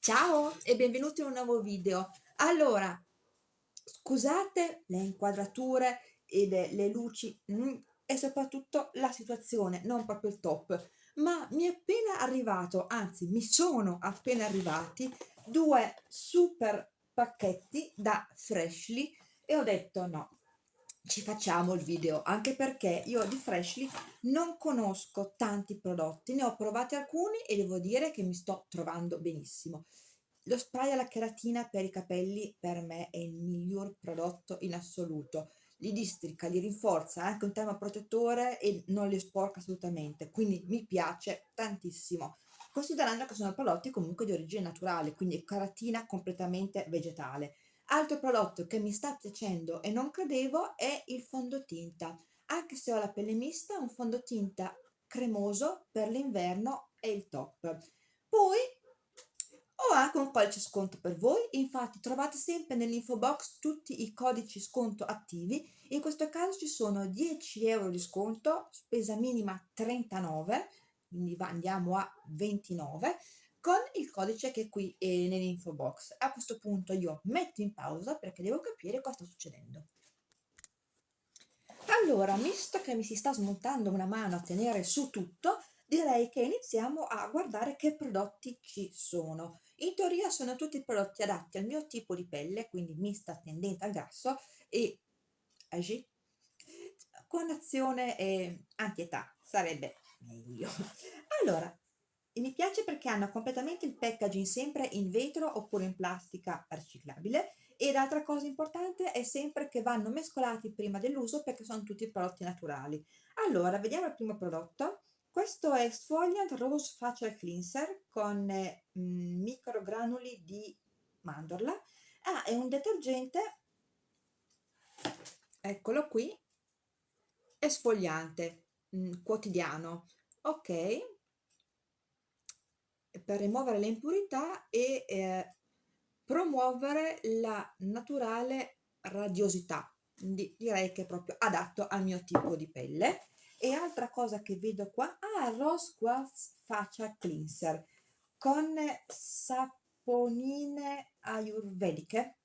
Ciao e benvenuti in un nuovo video. Allora, scusate le inquadrature e le, le luci mm, e soprattutto la situazione, non proprio il top, ma mi è appena arrivato, anzi mi sono appena arrivati due super pacchetti da Freshly e ho detto no, ci facciamo il video anche perché io di Freshly non conosco tanti prodotti ne ho provati alcuni e devo dire che mi sto trovando benissimo. Lo spray alla cheratina per i capelli per me è il miglior prodotto in assoluto. Li districa, li rinforza anche un tema protettore e non li sporca assolutamente quindi mi piace tantissimo considerando che sono prodotti comunque di origine naturale quindi cheratina completamente vegetale Altro prodotto che mi sta piacendo e non credevo è il fondotinta. Anche se ho la pelle mista, un fondotinta cremoso per l'inverno è il top. Poi ho anche un codice sconto per voi, infatti trovate sempre nell'info box tutti i codici sconto attivi. In questo caso ci sono 10 euro di sconto, spesa minima 39, quindi andiamo a 29 con il codice che è qui eh, nell'info box. A questo punto io metto in pausa perché devo capire cosa sta succedendo. Allora, visto che mi si sta smontando una mano a tenere su tutto, direi che iniziamo a guardare che prodotti ci sono. In teoria sono tutti prodotti adatti al mio tipo di pelle, quindi mista tendente al grasso e agi, con azione eh, anti-età, sarebbe meglio. Allora, e mi piace perché hanno completamente il packaging sempre in vetro oppure in plastica riciclabile e l'altra cosa importante è sempre che vanno mescolati prima dell'uso perché sono tutti prodotti naturali. Allora, vediamo il primo prodotto. Questo è Sfogliant Rose Facial Cleanser con eh, microgranuli di mandorla. Ah, è un detergente, eccolo qui, esfoliante, mh, quotidiano. Ok, per rimuovere le impurità e eh, promuovere la naturale radiosità. Quindi direi che è proprio adatto al mio tipo di pelle. E altra cosa che vedo qua ah, Rose Quartz Faccia Cleanser con saponine ayurvediche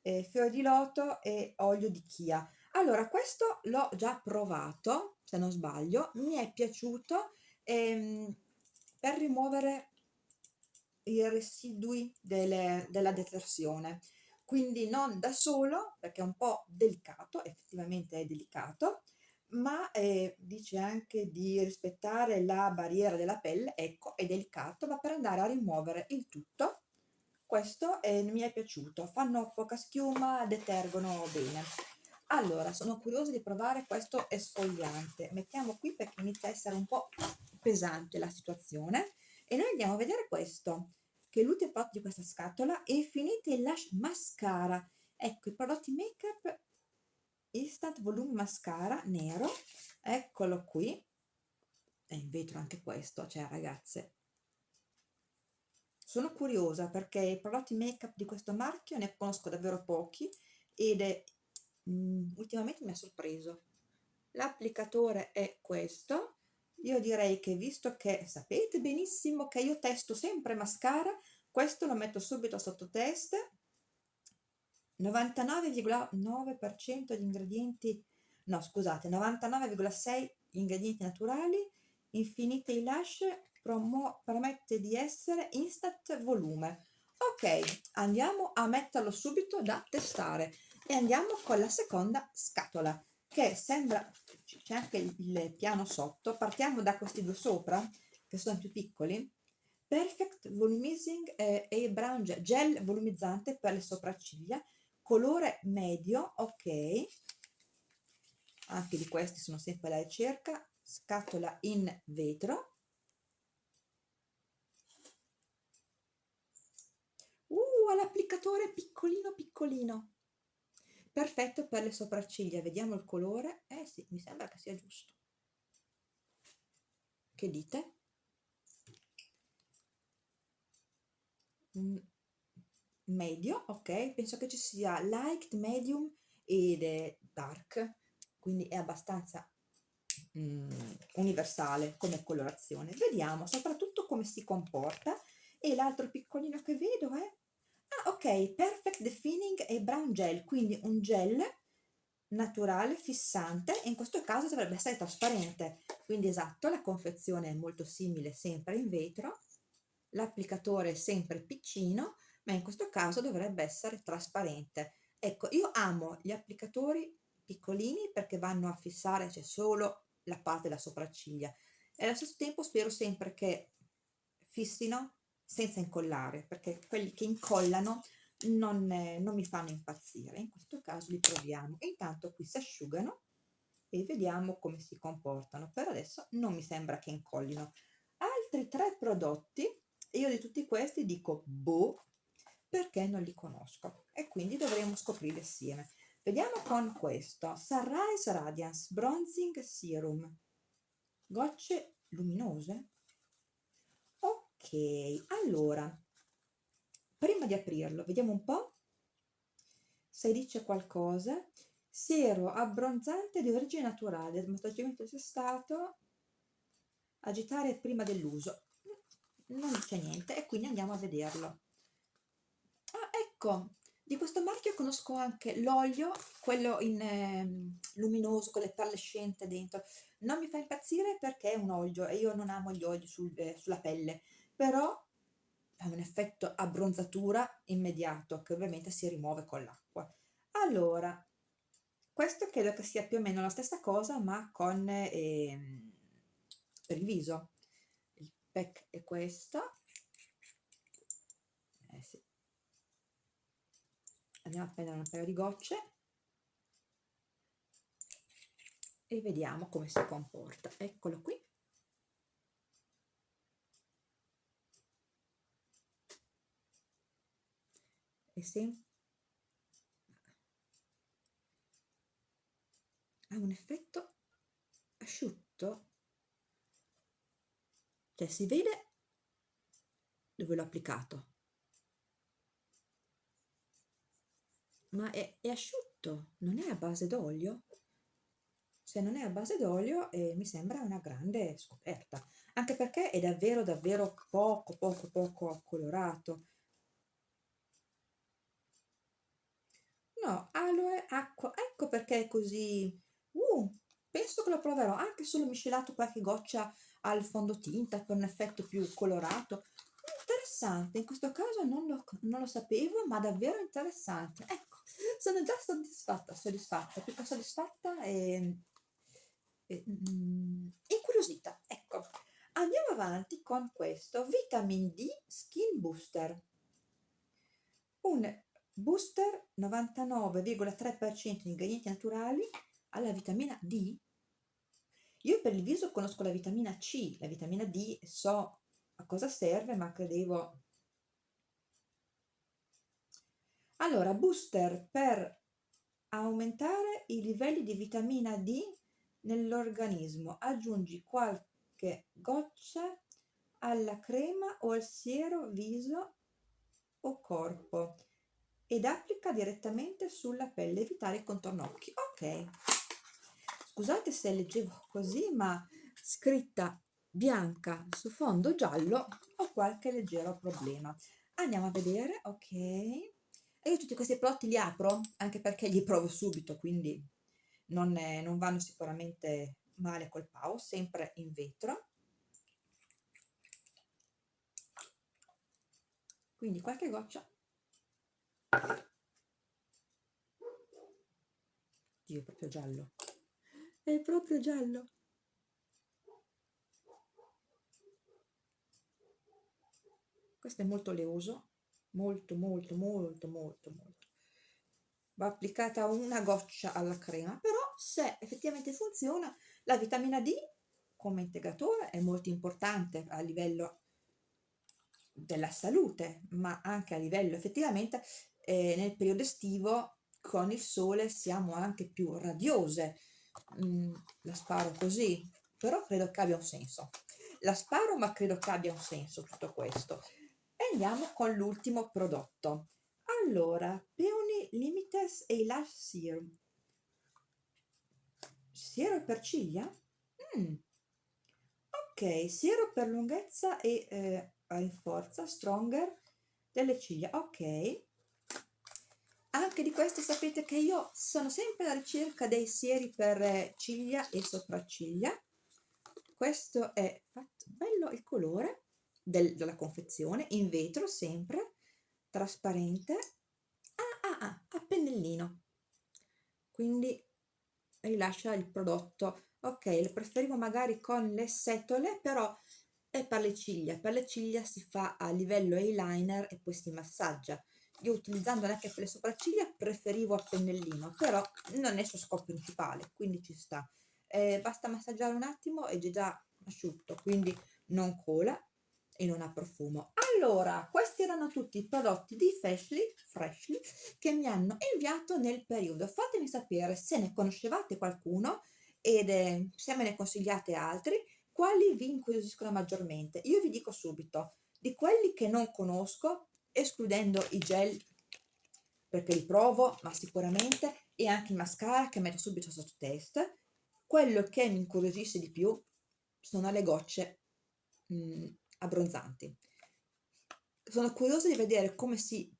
eh, fiore di loto e olio di chia. Allora questo l'ho già provato se non sbaglio mi è piaciuto ehm, per rimuovere i residui delle, della detersione. Quindi non da solo perché è un po' delicato effettivamente è delicato ma eh, dice anche di rispettare la barriera della pelle ecco è delicato ma per andare a rimuovere il tutto. Questo eh, mi è piaciuto. Fanno poca schiuma detergono bene allora sono curiosa di provare questo esfoliante. Mettiamo qui perché inizia a essere un po' pesante la situazione. E noi andiamo a vedere questo che è l'ultimo prodotto di questa scatola Infinity Lash Mascara. Ecco i prodotti make up Instant Volume Mascara nero. Eccolo qui. È in vetro anche questo cioè ragazze. Sono curiosa perché i prodotti make up di questo marchio ne conosco davvero pochi ed è mh, mm, ultimamente mi ha sorpreso. L'applicatore è questo. Io direi che visto che sapete benissimo che io testo sempre mascara questo lo metto subito sotto test. 99,9% di ingredienti no scusate 99,6 ingredienti naturali Infinity Lash promette di essere instant volume. Ok andiamo a metterlo subito da testare e andiamo con la seconda scatola che sembra c'è anche il, piano sotto. Partiamo da questi due sopra che sono più piccoli. Perfect volumizing eh, e brown gel volumizzante per le sopracciglia. Colore medio ok. Anche di questi sono sempre alla ricerca. Scatola in vetro. Uh l'applicatore piccolino piccolino perfetto per le sopracciglia vediamo il colore. Eh sì mi sembra che sia giusto. Che dite? Medio ok penso che ci sia light medium ed dark quindi è abbastanza mm, universale come colorazione. Vediamo soprattutto come si comporta. E l'altro piccolino che vedo è ah ok perfect defining e brown gel quindi un gel naturale fissante e in questo caso dovrebbe essere trasparente. Quindi esatto la confezione è molto simile sempre in vetro l'applicatore è sempre piccino ma in questo caso dovrebbe essere trasparente. Ecco io amo gli applicatori piccolini perché vanno a fissare c'è solo la parte della sopracciglia. E allo stesso tempo spero sempre che fissino senza incollare perché quelli che incollano non, eh, non mi fanno impazzire. In questo caso li proviamo. Intanto qui si asciugano e vediamo come si comportano. Per adesso non mi sembra che incollino. Altri tre prodotti io di tutti questi dico boh perché non li conosco? E quindi dovremo scoprirli assieme. Vediamo con questo. Sunrise Radiance Bronzing Serum. Gocce luminose allora prima di aprirlo vediamo un po' se dice qualcosa. Siero abbronzante di origine naturale smaltimento stato. Agitare prima dell'uso. Non dice niente e quindi andiamo a vederlo. Ah ecco di questo marchio conosco anche l'olio quello in eh, luminoso con le perlescente dentro. Non mi fa impazzire perché è un olio e io non amo gli oli sul, eh, sulla pelle però ha un effetto abbronzatura immediato che ovviamente si rimuove con l'acqua. Allora, questo credo che sia più o meno la stessa cosa ma con eh, il viso. Il pack è questo. Eh sì. Andiamo a prendere un paio di gocce e vediamo come si comporta. Eccolo qui. E se ha un effetto asciutto cioè si vede dove l'ho applicato. Ma è, è, asciutto non è a base d'olio. Se non è a base d'olio eh, mi sembra una grande scoperta. Anche perché è davvero davvero poco poco poco colorato No, aloe, acqua, ecco perché è così. Uh, penso che lo proverò, anche solo miscelato qualche goccia al fondotinta per un effetto più colorato. Interessante, in questo caso non lo, non lo sapevo, ma davvero interessante. Ecco, sono già soddisfatta, soddisfatta, più che soddisfatta e, e mm, incuriosita. Ecco, andiamo avanti con questo Vitamin D Skin Booster. Un Booster 99,3% di ingredienti naturali alla vitamina D. Io per il viso conosco la vitamina C, la vitamina D so a cosa serve, ma credevo... Allora, booster per aumentare i livelli di vitamina D nell'organismo. Aggiungi qualche goccia alla crema o al siero viso o corpo ed applica direttamente sulla pelle, evitare il contorno occhi. Ok, scusate se leggevo così, ma scritta bianca su fondo giallo ho qualche leggero problema. Andiamo a vedere, ok. E io tutti questi prodotti li apro, anche perché li provo subito, quindi non, è, non vanno sicuramente male col pau, sempre in vetro. Quindi qualche goccia Dio, è proprio giallo. È proprio giallo. Questo è molto leoso, molto, molto, molto, molto, molto. Va applicata una goccia alla crema, però se effettivamente funziona, la vitamina D come integratore è molto importante a livello della salute, ma anche a livello effettivamente eh, nel periodo estivo con il sole siamo anche più radiose. Mm, la sparo così, però credo che abbia un senso. La sparo, ma credo che abbia un senso tutto questo. E andiamo con l'ultimo prodotto. Allora, Peony Limites e Lash Serum. Siero per ciglia? Mm. Ok, siero per lunghezza e eh, rinforza, stronger delle ciglia, ok. Anche di questo sapete che io sono sempre alla ricerca dei sieri per ciglia e sopracciglia. Questo è fatto bello il colore del, della confezione, in vetro sempre, trasparente. Ah, ah, ah, a pennellino. Quindi rilascia il prodotto. Ok, lo preferivo magari con le setole, però è per le ciglia. Per le ciglia si fa a livello eyeliner e poi si massaggia io utilizzando anche per le sopracciglia preferivo a pennellino però non è il suo scopo principale quindi ci sta. Eh, basta massaggiare un attimo ed è già asciutto quindi non cola e non ha profumo. Allora questi erano tutti i prodotti di Freshly, Freshly che mi hanno inviato nel periodo. Fatemi sapere se ne conoscevate qualcuno ed eh, se me ne consigliate altri quali vi incuriosiscono maggiormente. Io vi dico subito di quelli che non conosco escludendo i gel perché li provo ma sicuramente e anche il mascara che metto subito sotto test. Quello che mi incuriosisce di più sono le gocce mh, mm, abbronzanti. Sono curiosa di vedere come si,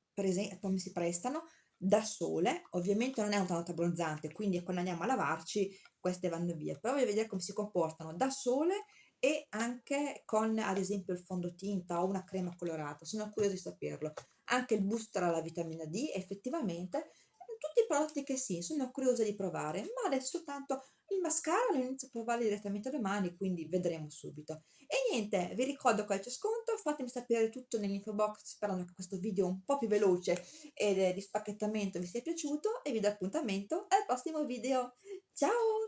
come si prestano da sole. Ovviamente non è un tanto abbronzante quindi quando andiamo a lavarci queste vanno via. Però voglio vedere come si comportano da sole e anche con ad esempio il fondotinta o una crema colorata, sono curiosa di saperlo. Anche il booster alla vitamina D, effettivamente, tutti i prodotti che sì, sono curiosa di provare, ma adesso tanto il mascara lo inizio a provare direttamente domani, quindi vedremo subito. E niente, vi ricordo qual c'è sconto, fatemi sapere tutto nell'info box sperando che questo video un po' più veloce e di spacchettamento vi sia piaciuto e vi do appuntamento al prossimo video. Ciao!